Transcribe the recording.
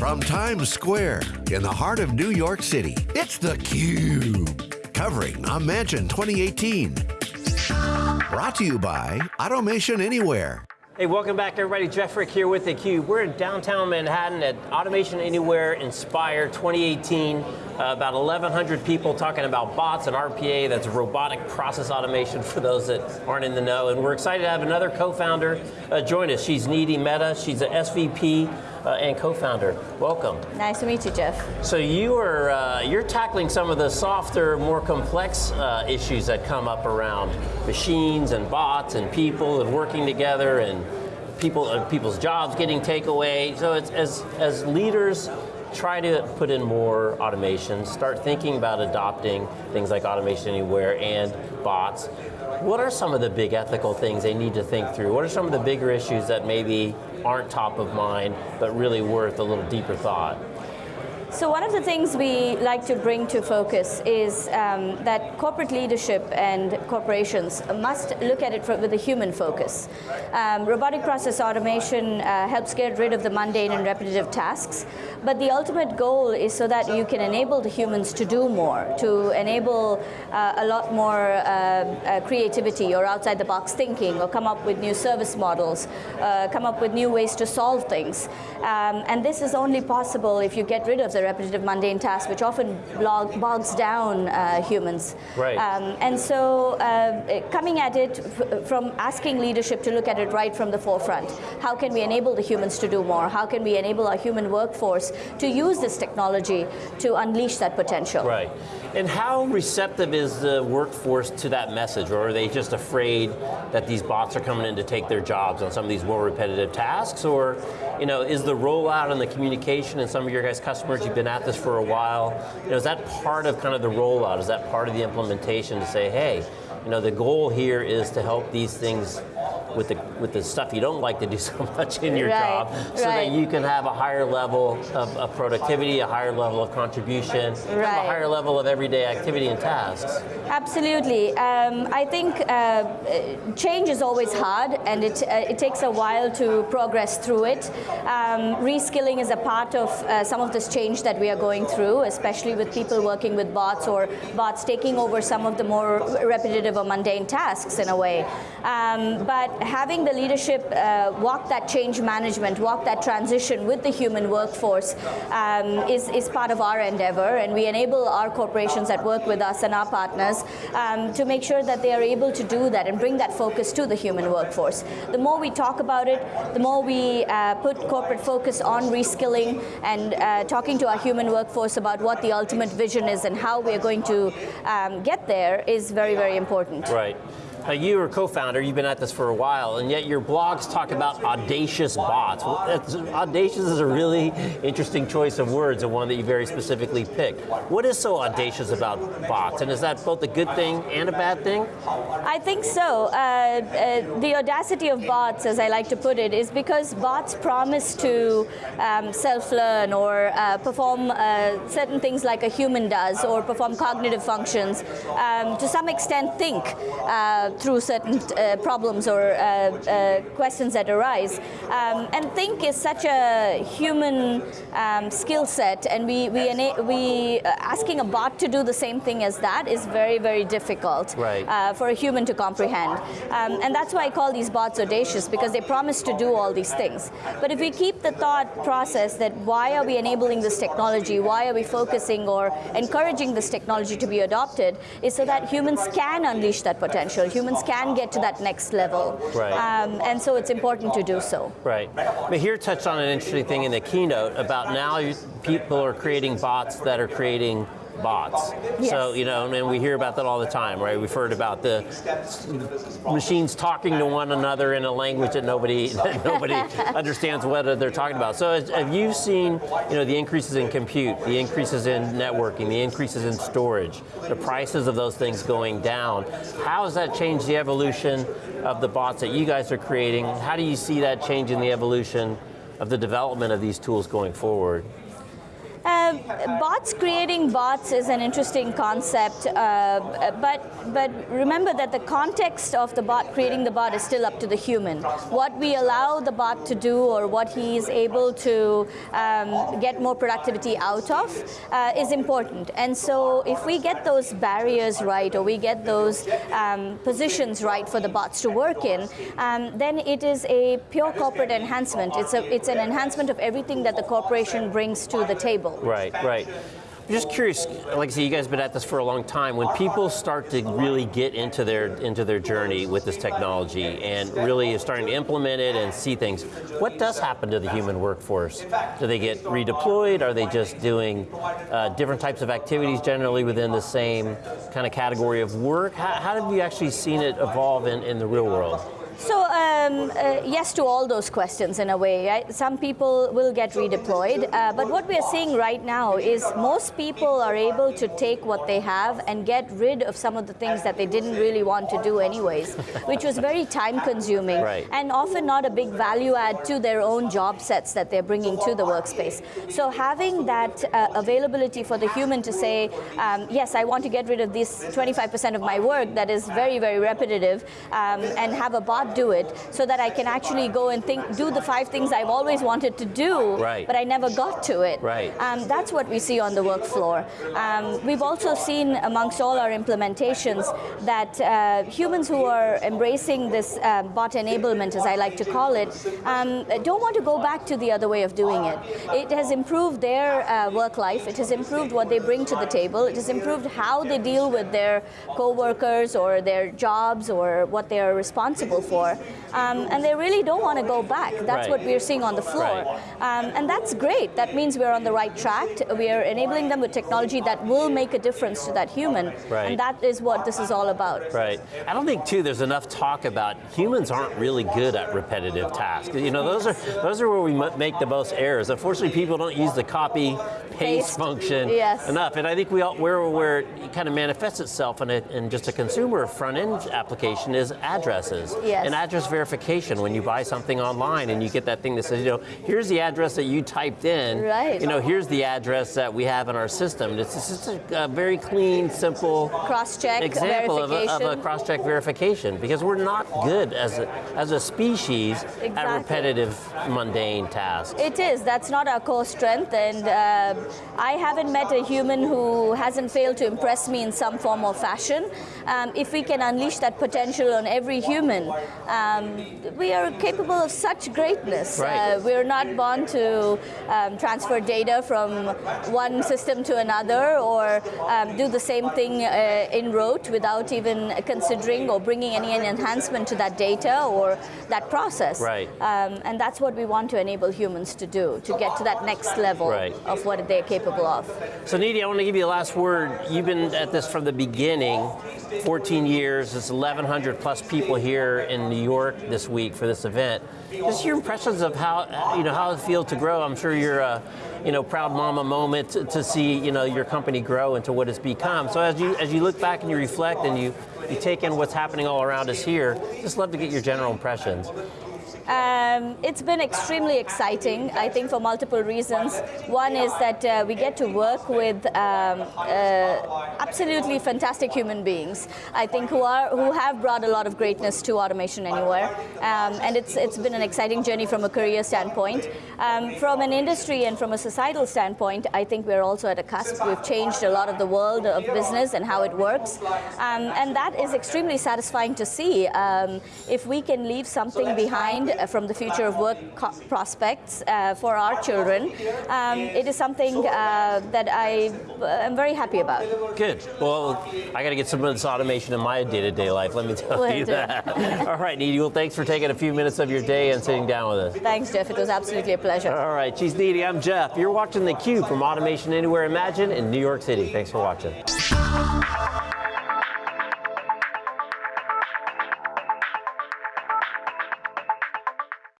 From Times Square in the heart of New York City, it's theCUBE. Covering Imagine 2018. Brought to you by Automation Anywhere. Hey, welcome back everybody. Jeff Frick here with theCUBE. We're in downtown Manhattan at Automation Anywhere Inspire 2018. Uh, about 1,100 people talking about bots and RPA, that's robotic process automation for those that aren't in the know. And we're excited to have another co-founder uh, join us. She's Nidhi Mehta, she's an SVP uh, and co-founder. Welcome. Nice to meet you, Jeff. So you are uh, you're tackling some of the softer, more complex uh, issues that come up around machines and bots and people and working together and people uh, people's jobs getting takeaway. So it's as as leaders try to put in more automation, start thinking about adopting things like automation anywhere and bots. What are some of the big ethical things they need to think through? What are some of the bigger issues that maybe aren't top of mind, but really worth a little deeper thought? So one of the things we like to bring to focus is um, that corporate leadership and corporations must look at it with a human focus. Um, robotic process automation uh, helps get rid of the mundane and repetitive tasks, but the ultimate goal is so that you can enable the humans to do more, to enable uh, a lot more uh, uh creativity or outside the box thinking, or come up with new service models, uh, come up with new ways to solve things. Um, and this is only possible if you get rid of the repetitive mundane tasks, which often bogs down uh, humans. Right. Um, and so uh, coming at it from asking leadership to look at it right from the forefront. How can we enable the humans to do more? How can we enable our human workforce to use this technology to unleash that potential? Right. And how receptive is the workforce to that message, or are they just afraid that these bots are coming in to take their jobs on some of these more repetitive tasks, or you know, is the rollout and the communication and some of your guys' customers, you've been at this for a while, you know, is that part of kind of the rollout, is that part of the implementation to say, hey, you know, the goal here is to help these things with the with the stuff you don't like to do so much in your right, job, so right. that you can have a higher level of, of productivity, a higher level of contribution, right. a higher level of everyday activity and tasks. Absolutely. Um, I think uh, change is always hard, and it uh, it takes a while to progress through it. Um, reskilling is a part of uh, some of this change that we are going through, especially with people working with bots or bots taking over some of the more repetitive or mundane tasks in a way. Um, but having the leadership uh, walk that change management, walk that transition with the human workforce um, is, is part of our endeavor and we enable our corporations that work with us and our partners um, to make sure that they are able to do that and bring that focus to the human workforce. The more we talk about it, the more we uh, put corporate focus on reskilling and uh, talking to our human workforce about what the ultimate vision is and how we are going to um, get there is very, very important. Right. Now you are co-founder, you've been at this for a while, and yet your blogs talk about audacious bots. audacious is a really interesting choice of words, and one that you very specifically picked. What is so audacious about bots, and is that both a good thing and a bad thing? I think so. Uh, uh, the audacity of bots, as I like to put it, is because bots promise to um, self-learn or uh, perform uh, certain things like a human does, or perform cognitive functions, um, to some extent think uh, through certain uh, problems or uh, uh, questions that arise. Um, and think is such a human um, skill set, and we, we, we asking a bot to do the same thing as that is very, very difficult right. for a human to comprehend. Um, and that's why I call these bots audacious, because they promise to do all these things. But if we keep the thought process that why are we enabling this technology, why are we focusing or encouraging this technology to be adopted, is so that humans can unleash that potential humans can get to that next level. Right. Um, and so it's important to do so. Right. Mihir touched on an interesting thing in the keynote about now people are creating bots that are creating bots. Yes. So, you know, and we hear about that all the time, right? We've heard about the machines talking to one another in a language that nobody that nobody understands what they're talking about. So have you seen, you know, the increases in compute, the increases in networking, the increases in storage, the prices of those things going down? How has that changed the evolution of the bots that you guys are creating? How do you see that changing the evolution of the development of these tools going forward? Bots creating bots is an interesting concept, uh, but but remember that the context of the bot creating the bot is still up to the human. What we allow the bot to do, or what he is able to um, get more productivity out of, uh, is important. And so, if we get those barriers right, or we get those um, positions right for the bots to work in, um, then it is a pure corporate enhancement. It's a it's an enhancement of everything that the corporation brings to the table. Right, right. right. I'm just curious, like I say, you guys have been at this for a long time. When people start to really get into their into their journey with this technology and really is starting to implement it and see things, what does happen to the human workforce? Do they get redeployed? Are they just doing uh, different types of activities generally within the same kind of category of work? How, how have you actually seen it evolve in, in the real world? So um, uh, yes to all those questions in a way. Right? Some people will get redeployed, uh, but what we are seeing right now is most people are able to take what they have and get rid of some of the things that they didn't really want to do anyways, which was very time consuming right. and often not a big value add to their own job sets that they're bringing to the workspace. So having that uh, availability for the human to say, um, yes, I want to get rid of this 25% of my work that is very, very repetitive um, and have a bot do it so that I can actually go and think, do the five things I've always wanted to do, right. but I never got to it. Right. Um, that's what we see on the work floor. Um, we've also seen amongst all our implementations that uh, humans who are embracing this uh, bot enablement, as I like to call it, um, don't want to go back to the other way of doing it. It has improved their uh, work life. It has improved what they bring to the table. It has improved how they deal with their co-workers or their jobs or what they are responsible for for, um, and they really don't want to go back. That's right. what we're seeing on the floor. Right. Um, and that's great. That means we're on the right track. We are enabling them with technology that will make a difference to that human. Right. And that is what this is all about. Right. I don't think too there's enough talk about humans aren't really good at repetitive tasks. You know, those are those are where we make the most errors. Unfortunately, people don't use the copy Paste. function Yes. enough. And I think we all, where where it kind of manifests itself in, a, in just a consumer front end application is addresses. Yes. And address verification when you buy something online and you get that thing that says, you know, here's the address that you typed in. Right. You know, here's the address that we have in our system. It's just a, a very clean, simple Cross-check, example of a, of a verification. cross-check verification because we're not good as a, as a species at repetitive, mundane tasks. It is. That's not our core strength, and uh, I haven't met a human who hasn't failed to impress me in some form or fashion. Um, if we can unleash that potential on every human, um, we are capable of such greatness. Right. Uh, we're not born to um, transfer data from one system to another or um, do the same thing uh, in rote without even considering or bringing any enhancement to that data or that process. Right. Um, and that's what we want to enable humans to do, to get to that next level Right. of what they're capable of. So Nidhi, I want to give you the last word. You've been at this from the beginning, 14 years. It's 1,100 plus people here in New York this week for this event. Just your impressions of how you know how it feels to grow. I'm sure you're a you know proud mama moment to, to see you know your company grow into what it's become. So as you as you look back and you reflect and you you take in what's happening all around us here, just love to get your general impressions. Um, it's been extremely exciting, I think, for multiple reasons. One is that uh, we get to work with um, uh, absolutely fantastic human beings. I think who are who have brought a lot of greatness to Automation Anywhere, um, and it's it's been an exciting journey from a career standpoint. Um, from an industry and from a societal standpoint, I think we're also at a cusp. We've changed a lot of the world of business and how it works, um, and that is extremely satisfying to see. Um, if we can leave something behind from the future of work prospects uh, for our children, um, it is something uh, that I am very happy about. Good. Well, I got to get some of this automation in my day-to-day life. Let me tell Will you that. All right, Nidhi. Well, thanks for taking a few minutes of your day and sitting down with us. Thanks, Jeff. It was absolutely a pleasure. All right, she's Nidhi. I'm Jeff. You're watching theCUBE from Automation Anywhere Imagine in New York City. Thanks for watching.